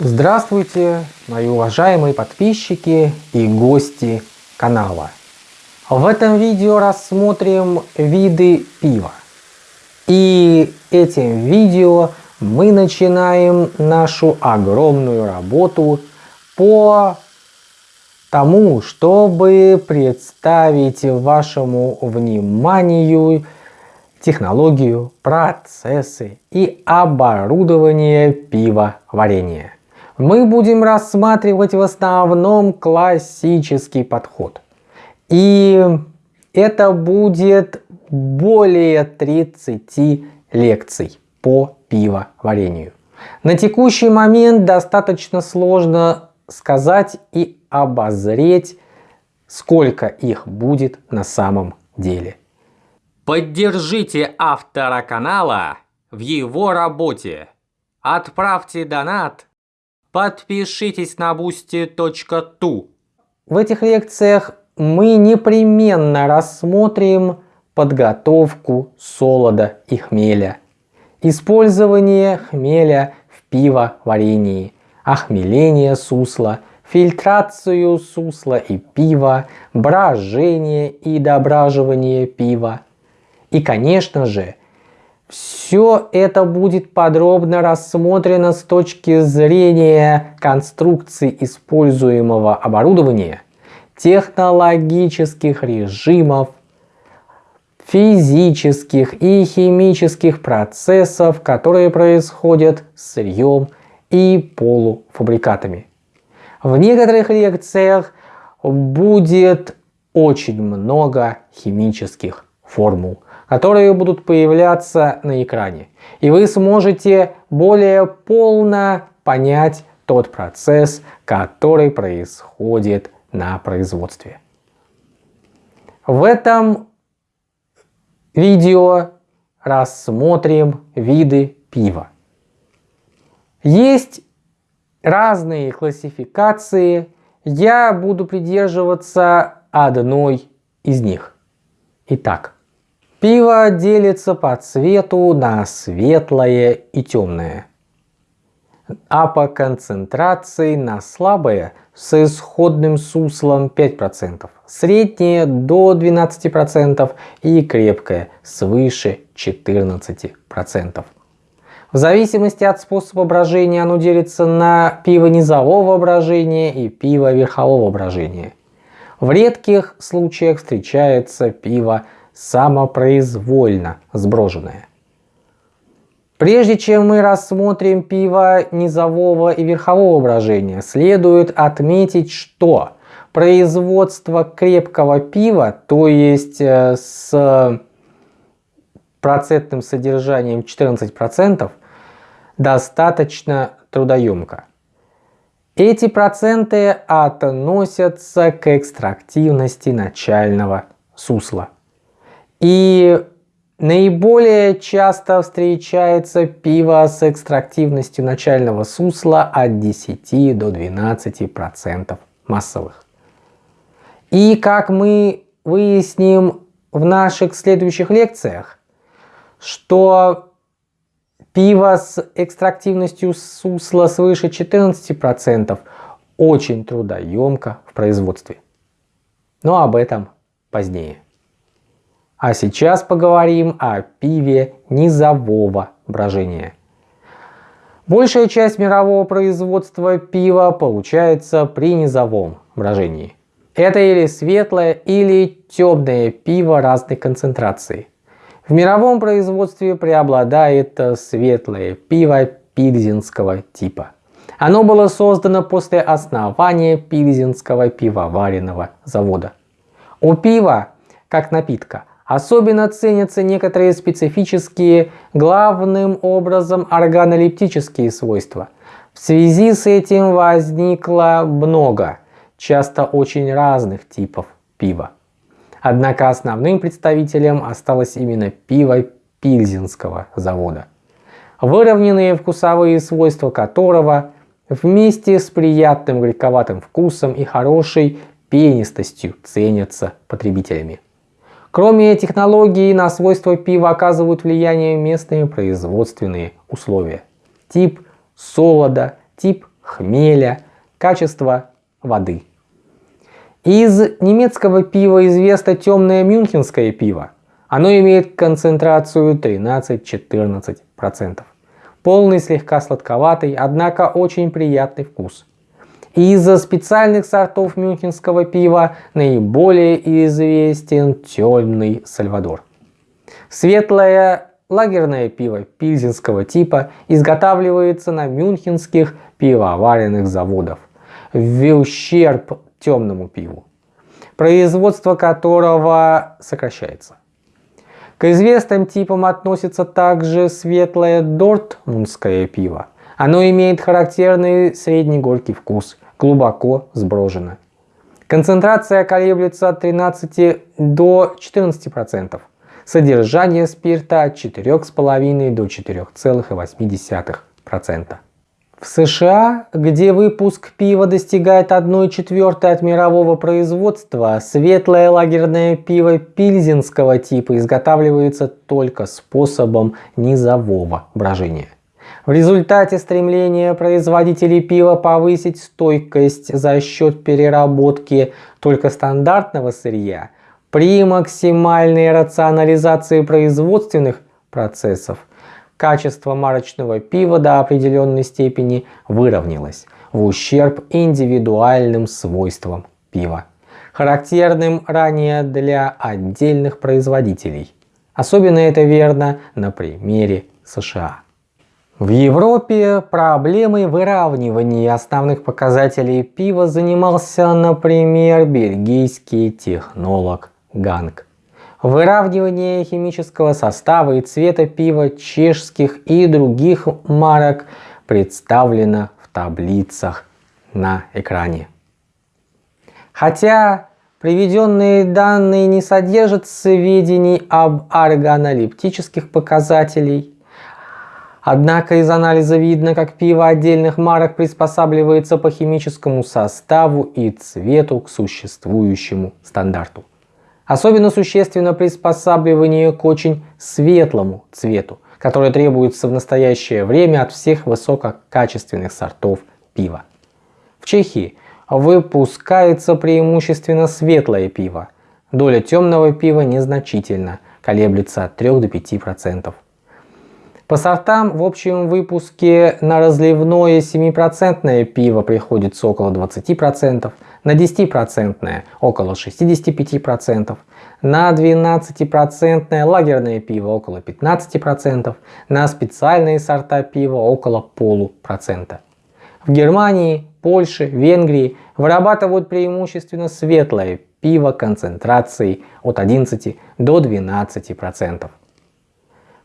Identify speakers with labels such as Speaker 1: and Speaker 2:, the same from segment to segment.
Speaker 1: Здравствуйте, мои уважаемые подписчики и гости канала. В этом видео рассмотрим виды пива. И этим видео мы начинаем нашу огромную работу по тому, чтобы представить вашему вниманию технологию, процессы и оборудование пивоварения. Мы будем рассматривать в основном классический подход. И это будет более 30 лекций по пивоварению. На текущий момент достаточно сложно сказать и обозреть, сколько их будет на самом деле.
Speaker 2: Поддержите автора канала в его работе. Отправьте донат. Подпишитесь на boosty.tu.
Speaker 1: В этих лекциях мы непременно рассмотрим подготовку солода и хмеля, использование хмеля в пивоварении, охмеление сусла, фильтрацию сусла и пива, брожение и дображивание пива. И, конечно же, все это будет подробно рассмотрено с точки зрения конструкции используемого оборудования, технологических режимов, физических и химических процессов, которые происходят с сырьем и полуфабрикатами. В некоторых лекциях будет очень много химических формул, которые будут появляться на экране. И вы сможете более полно понять тот процесс, который происходит на производстве. В этом видео рассмотрим виды пива. Есть разные классификации, я буду придерживаться одной из них. Итак, пиво делится по цвету на светлое и темное, а по концентрации на слабое с исходным суслом 5%, среднее до 12% и крепкое свыше 14%. В зависимости от способа брожения оно делится на пиво низового брожения и пиво верхового брожения. В редких случаях встречается пиво самопроизвольно сброженное. Прежде чем мы рассмотрим пиво низового и верхового брожения, следует отметить, что производство крепкого пива, то есть э, с процентным содержанием 14%, достаточно трудоемко. Эти проценты относятся к экстрактивности начального сусла. И наиболее часто встречается пиво с экстрактивностью начального сусла от 10 до 12% массовых. И как мы выясним в наших следующих лекциях, что Пиво с экстрактивностью сусла свыше 14% очень трудоемко в производстве. Но об этом позднее. А сейчас поговорим о пиве низового брожения. Большая часть мирового производства пива получается при низовом брожении. Это или светлое, или темное пиво разной концентрации. В мировом производстве преобладает светлое пиво пильзенского типа. Оно было создано после основания Пильзенского пивоваренного завода. У пива, как напитка, особенно ценятся некоторые специфические, главным образом органолептические свойства. В связи с этим возникло много, часто очень разных типов пива. Однако основным представителем осталось именно пиво Пильзенского завода, выровненные вкусовые свойства которого вместе с приятным горьковатым вкусом и хорошей пенистостью ценятся потребителями. Кроме технологии, на свойства пива оказывают влияние местные производственные условия. Тип солода, тип хмеля, качество воды. Из немецкого пива известно темное мюнхенское пиво. Оно имеет концентрацию 13-14%. Полный, слегка сладковатый, однако очень приятный вкус. Из-за специальных сортов мюнхенского пива наиболее известен темный Сальвадор. Светлое лагерное пиво пильзенского типа изготавливается на мюнхенских пивоваренных заводах в ущерб темному пиву, производство которого сокращается. К известным типам относится также светлое дортмундское пиво. Оно имеет характерный средний горький вкус, глубоко сброжено. Концентрация колеблется от 13 до 14%. Содержание спирта от 4,5 до 4,8%. В США, где выпуск пива достигает 1 четвертой от мирового производства, светлое лагерное пиво пильзенского типа изготавливается только способом низового брожения. В результате стремления производителей пива повысить стойкость за счет переработки только стандартного сырья, при максимальной рационализации производственных процессов – качество марочного пива до определенной степени выровнялось в ущерб индивидуальным свойствам пива, характерным ранее для отдельных производителей. Особенно это верно на примере США. В Европе проблемой выравнивания основных показателей пива занимался, например, бельгийский технолог Ганг. Выравнивание химического состава и цвета пива чешских и других марок представлено в таблицах на экране. Хотя приведенные данные не содержат сведений об органолептических показателей, Однако из анализа видно, как пиво отдельных марок приспосабливается по химическому составу и цвету к существующему стандарту. Особенно существенно приспосабливание к очень светлому цвету, который требуется в настоящее время от всех высококачественных сортов пива. В Чехии выпускается преимущественно светлое пиво. Доля темного пива незначительна, колеблется от 3 до 5%. По сортам в общем выпуске на разливное 7% пиво приходится около 20%, на 10% около 65%, на 12% лагерное пиво около 15%, на специальные сорта пива около полупроцента. В Германии, Польше, Венгрии вырабатывают преимущественно светлое пиво концентрацией от 11 до 12%.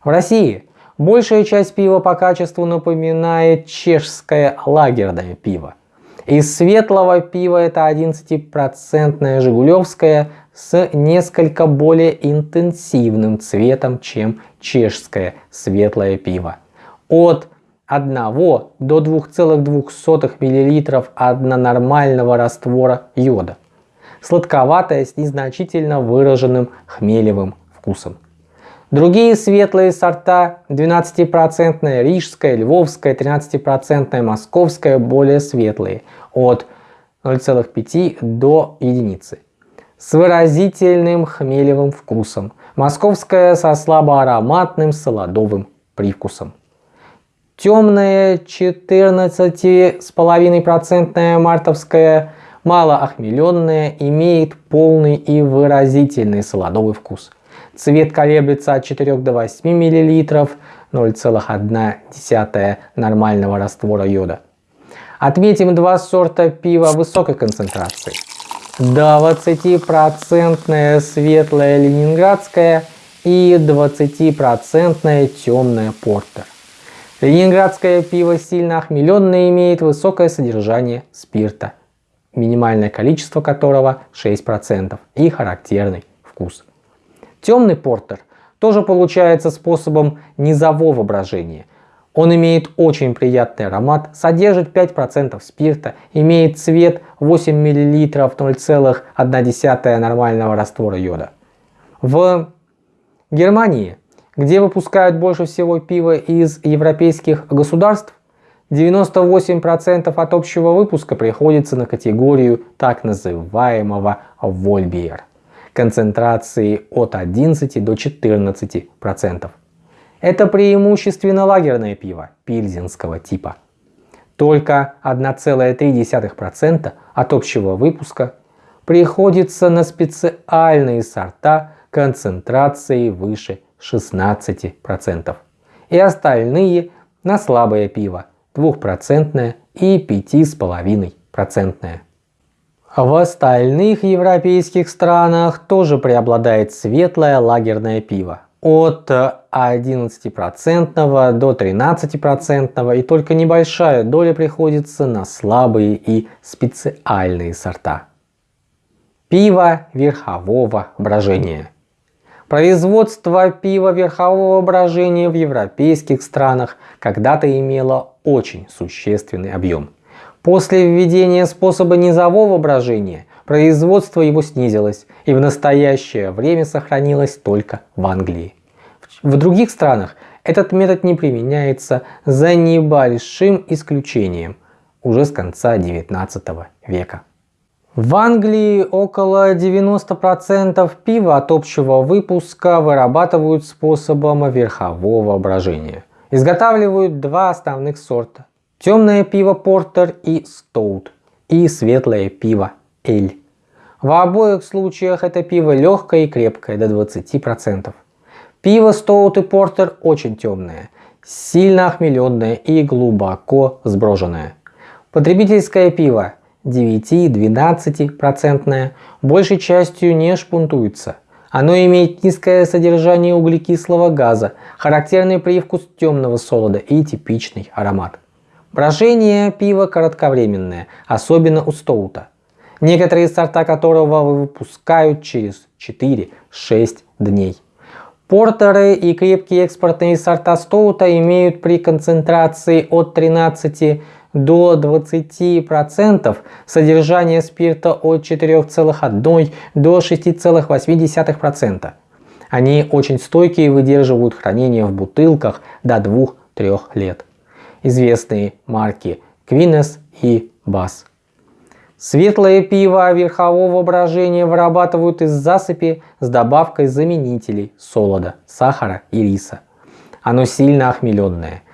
Speaker 1: В России большая часть пива по качеству напоминает чешское лагерное пиво. Из светлого пива это 11% жигулевское с несколько более интенсивным цветом, чем чешское светлое пиво. От 1 до 2,2 мл однонормального раствора йода. Сладковатое с незначительно выраженным хмелевым вкусом. Другие светлые сорта 12% рижская, львовская, 13% московская более светлые от 0,5 до единицы с выразительным хмелевым вкусом. Московская со слабоароматным солодовым привкусом. Темная 14,5% мартовская малоохмеленная имеет полный и выразительный солодовый вкус – Цвет колеблется от 4 до 8 мл, 0,1 нормального раствора йода. Отметим два сорта пива высокой концентрации. 20% светлое ленинградское и 20% темное портер. Ленинградское пиво сильно охмеленное имеет высокое содержание спирта, минимальное количество которого 6% и характерный вкус. Темный портер тоже получается способом низового брожения. Он имеет очень приятный аромат, содержит 5% спирта, имеет цвет 8 мл 0,1 нормального раствора йода. В Германии, где выпускают больше всего пива из европейских государств, 98% от общего выпуска приходится на категорию так называемого Вольбиер концентрации от 11 до 14%. Это преимущественно лагерное пиво пильзенского типа. Только 1,3% от общего выпуска приходится на специальные сорта концентрацией выше 16%. И остальные на слабое пиво 2% и 5,5%. В остальных европейских странах тоже преобладает светлое лагерное пиво от 11% до 13% и только небольшая доля приходится на слабые и специальные сорта. Пиво верхового брожения. Производство пива верхового брожения в европейских странах когда-то имело очень существенный объем. После введения способа низового брожения производство его снизилось и в настоящее время сохранилось только в Англии. В других странах этот метод не применяется за небольшим исключением уже с конца 19 века. В Англии около 90% пива от общего выпуска вырабатывают способом верхового брожения. Изготавливают два основных сорта. Темное пиво портер и стоут и светлое пиво эль. В обоих случаях это пиво легкое и крепкое до 20%. Пиво стоут и портер очень темное, сильно охмеленное и глубоко сброженное. Потребительское пиво 9-12% большей частью не шпунтуется. Оно имеет низкое содержание углекислого газа, характерный привкус темного солода и типичный аромат. Брожение пива коротковременное, особенно у стоута, некоторые сорта которого выпускают через 4-6 дней. Портеры и крепкие экспортные сорта стоута имеют при концентрации от 13 до 20% содержание спирта от 4,1 до 6,8%. Они очень стойкие и выдерживают хранение в бутылках до 2-3 лет. Известные марки Quines и Bass. Светлое пиво верхового брожения вырабатывают из засыпи с добавкой заменителей солода, сахара и риса. Оно сильно охмеленное –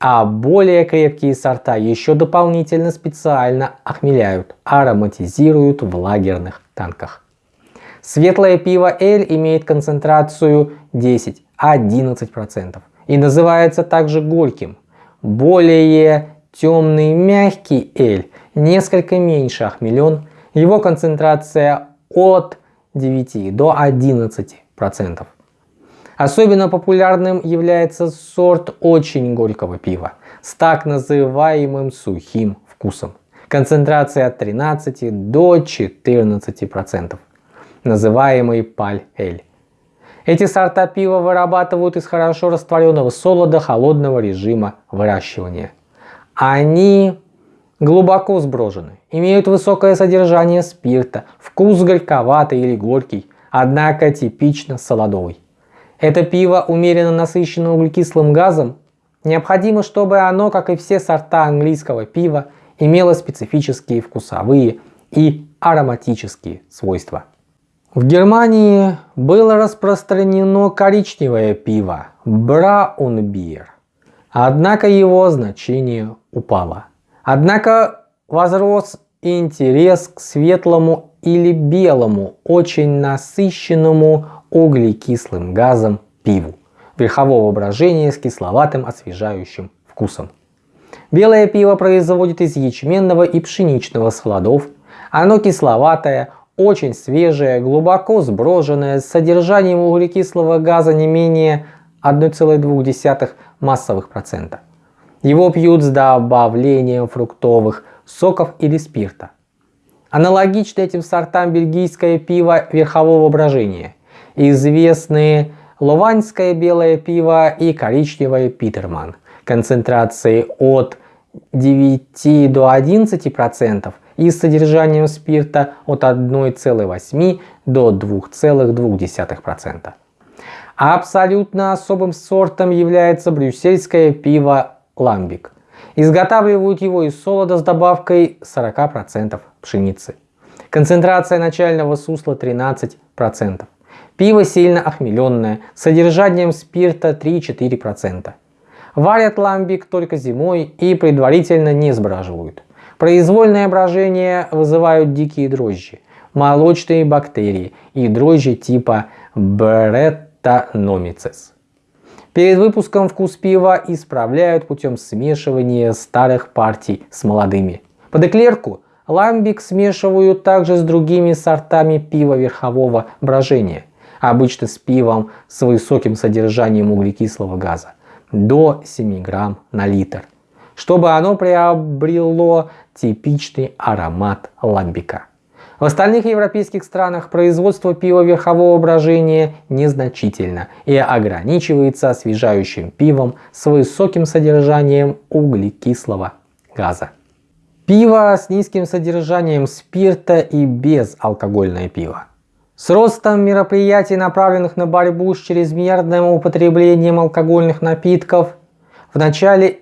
Speaker 1: а более крепкие сорта еще дополнительно специально охмеляют, ароматизируют в лагерных Светлое пиво Эль имеет концентрацию 10-11% и называется также горьким. Более темный мягкий Эль несколько меньше охмелен, его концентрация от 9 до 11%. Особенно популярным является сорт очень горького пива с так называемым сухим вкусом. Концентрация от 13 до 14%, называемый паль-эль. Эти сорта пива вырабатывают из хорошо растворенного солода холодного режима выращивания. Они глубоко сброжены, имеют высокое содержание спирта, вкус горьковатый или горький, однако типично солодовый. Это пиво умеренно насыщено углекислым газом. Необходимо, чтобы оно, как и все сорта английского пива, имело специфические вкусовые и ароматические свойства. В Германии было распространено коричневое пиво Браунбир, однако его значение упало. Однако возрос интерес к светлому или белому, очень насыщенному углекислым газом пиву верхового брожения с кисловатым освежающим вкусом. Белое пиво производит из ячменного и пшеничного схладов. Оно кисловатое, очень свежее, глубоко сброженное, с содержанием углекислого газа не менее 1,2 массовых процента. Его пьют с добавлением фруктовых соков или спирта. Аналогично этим сортам бельгийское пиво верхового брожения известные лованское белое пиво и коричневое Питерман концентрацией от 9 до 11% процентов и с содержанием спирта от 1,8 до 2,2%. А абсолютно особым сортом является брюссельское пиво ламбик Изготавливают его из солода с добавкой 40% пшеницы. Концентрация начального сусла 13%. Пиво сильно охмеленное, с содержанием спирта 3-4%. Варят ламбик только зимой и предварительно не сбраживают. Произвольное брожение вызывают дикие дрожжи, молочные бактерии и дрожжи типа Brettanomyces. Перед выпуском вкус пива исправляют путем смешивания старых партий с молодыми. Под эклерку ламбик смешивают также с другими сортами пива верхового брожения, обычно с пивом с высоким содержанием углекислого газа, до 7 грамм на литр, чтобы оно приобрело типичный аромат ламбика. В остальных европейских странах производство пива верхового брожения незначительно и ограничивается освежающим пивом с высоким содержанием углекислого газа. Пиво с низким содержанием спирта и безалкогольное пиво. С ростом мероприятий, направленных на борьбу с чрезмерным употреблением алкогольных напитков, в начале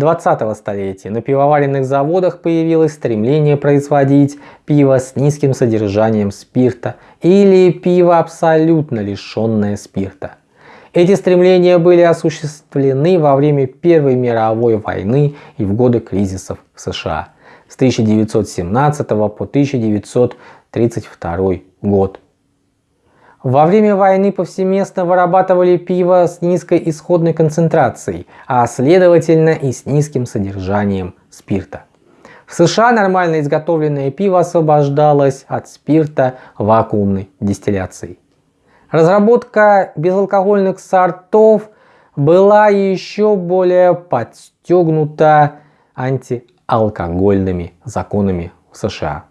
Speaker 1: 20 столетия на пивоваренных заводах появилось стремление производить пиво с низким содержанием спирта или пиво абсолютно лишенное спирта. Эти стремления были осуществлены во время Первой мировой войны и в годы кризисов в США с 1917 по 1932 год. Во время войны повсеместно вырабатывали пиво с низкой исходной концентрацией, а следовательно и с низким содержанием спирта. В США нормально изготовленное пиво освобождалось от спирта вакуумной дистилляцией. Разработка безалкогольных сортов была еще более подстегнута антиалкогольными законами в США.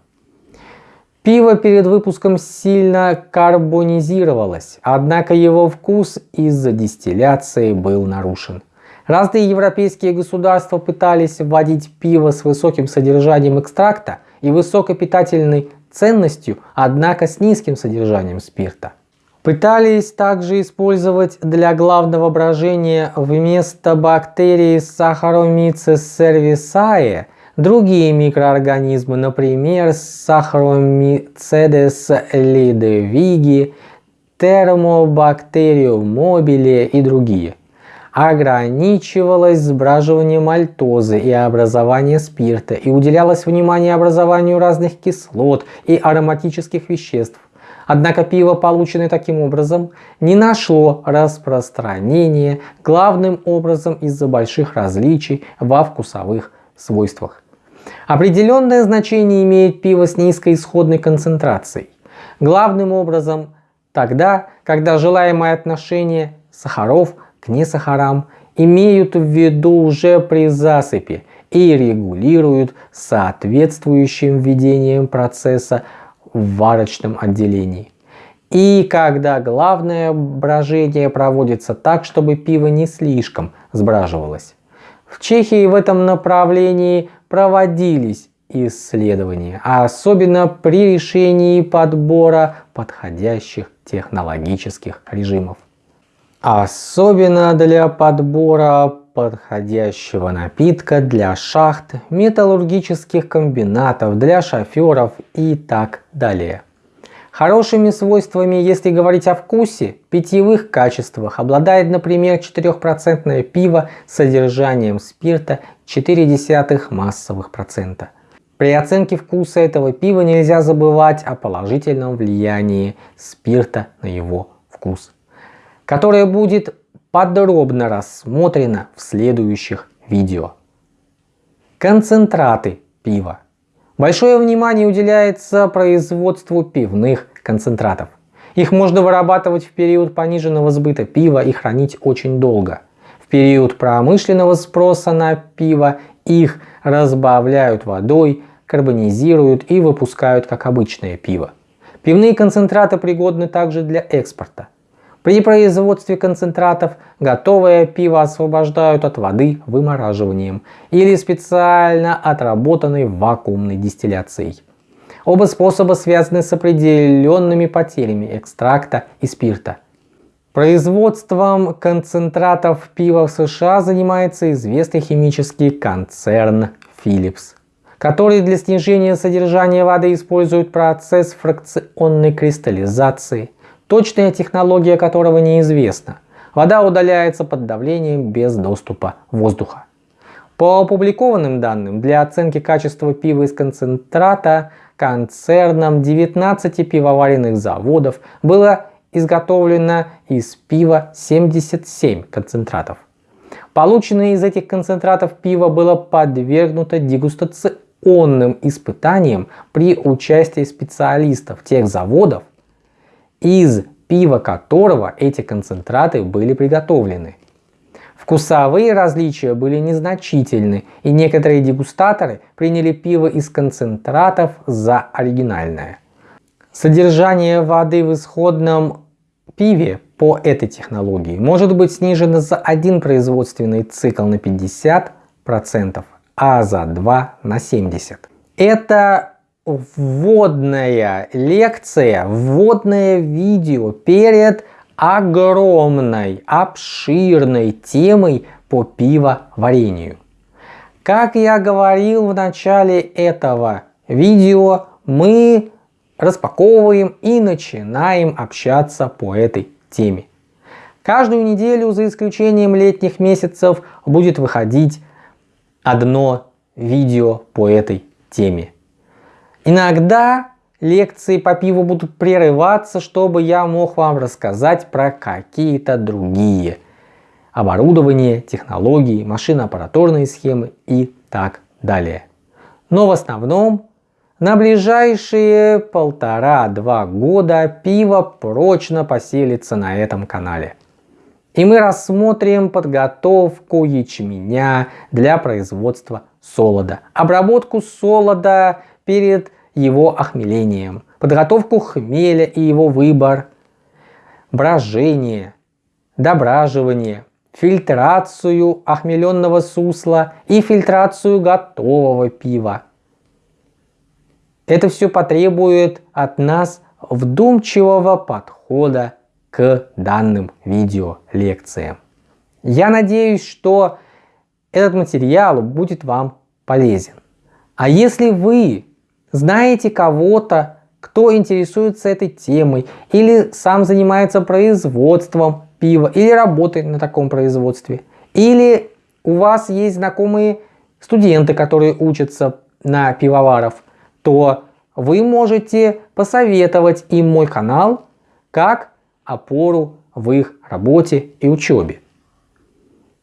Speaker 1: Пиво перед выпуском сильно карбонизировалось, однако его вкус из-за дистилляции был нарушен. Разные европейские государства пытались вводить пиво с высоким содержанием экстракта и высокой питательной ценностью, однако с низким содержанием спирта. Пытались также использовать для главного брожения вместо бактерий Saccharomyces cerevisiae Другие микроорганизмы, например, Saccharomyces lidovigi, Thermobacterium mobile и другие, ограничивалось сбраживанием мальтозы и образованием спирта и уделялось внимание образованию разных кислот и ароматических веществ. Однако пиво, полученное таким образом, не нашло распространения главным образом из-за больших различий во вкусовых свойствах. Определенное значение имеет пиво с низкой исходной концентрацией. Главным образом тогда, когда желаемое отношение сахаров к несахарам имеют в виду уже при засыпи и регулируют соответствующим введением процесса в варочном отделении. И когда главное брожение проводится так, чтобы пиво не слишком сбраживалось. В Чехии в этом направлении проводились исследования, а особенно при решении подбора подходящих технологических режимов. Особенно для подбора подходящего напитка для шахт, металлургических комбинатов, для шоферов и так далее. Хорошими свойствами, если говорить о вкусе, питьевых качествах, обладает, например, 4% пиво с содержанием спирта 0,4 массовых процента. При оценке вкуса этого пива нельзя забывать о положительном влиянии спирта на его вкус, которое будет подробно рассмотрено в следующих видео. Концентраты пива. Большое внимание уделяется производству пивных концентратов. Их можно вырабатывать в период пониженного сбыта пива и хранить очень долго. В период промышленного спроса на пиво их разбавляют водой, карбонизируют и выпускают как обычное пиво. Пивные концентраты пригодны также для экспорта. При производстве концентратов готовое пиво освобождают от воды вымораживанием или специально отработанной вакуумной дистилляцией. Оба способа связаны с определенными потерями экстракта и спирта. Производством концентратов пива в США занимается известный химический концерн Philips, который для снижения содержания воды использует процесс фракционной кристаллизации, точная технология которого неизвестна. Вода удаляется под давлением без доступа воздуха. По опубликованным данным, для оценки качества пива из концентрата концерном 19 пивоваренных заводов было изготовлено из пива 77 концентратов. Полученное из этих концентратов пиво было подвергнуто дегустационным испытаниям при участии специалистов тех заводов, из пива которого эти концентраты были приготовлены. Вкусовые различия были незначительны, и некоторые дегустаторы приняли пиво из концентратов за оригинальное. Содержание воды в исходном пиве по этой технологии может быть снижено за один производственный цикл на 50%, а за два на 70%. Это вводная лекция, вводное видео перед огромной, обширной темой по пивоварению. Как я говорил в начале этого видео, мы распаковываем и начинаем общаться по этой теме. Каждую неделю, за исключением летних месяцев, будет выходить одно видео по этой теме. Иногда лекции по пиву будут прерываться, чтобы я мог вам рассказать про какие-то другие оборудование, технологии, машино-аппаратурные схемы и так далее. Но в основном на ближайшие полтора-два года пиво прочно поселится на этом канале. И мы рассмотрим подготовку ячменя для производства солода, обработку солода перед его охмелением, подготовку хмеля и его выбор, брожение, дображивание, фильтрацию охмеленного сусла и фильтрацию готового пива. Это все потребует от нас вдумчивого подхода к данным видео лекциям. Я надеюсь, что этот материал будет вам полезен. А если вы знаете кого-то, кто интересуется этой темой, или сам занимается производством пива, или работает на таком производстве, или у вас есть знакомые студенты, которые учатся на пивоваров, то вы можете посоветовать им мой канал как опору в их работе и учебе.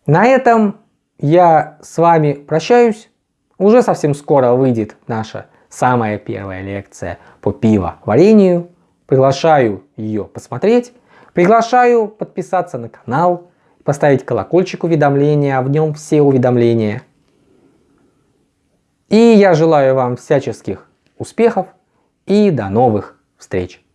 Speaker 1: На этом я с вами прощаюсь. Уже совсем скоро выйдет наша самая первая лекция по пивоварению. Приглашаю ее посмотреть. Приглашаю подписаться на канал, поставить колокольчик уведомления, а в нем все уведомления. И я желаю вам всяческих успехов и до новых встреч!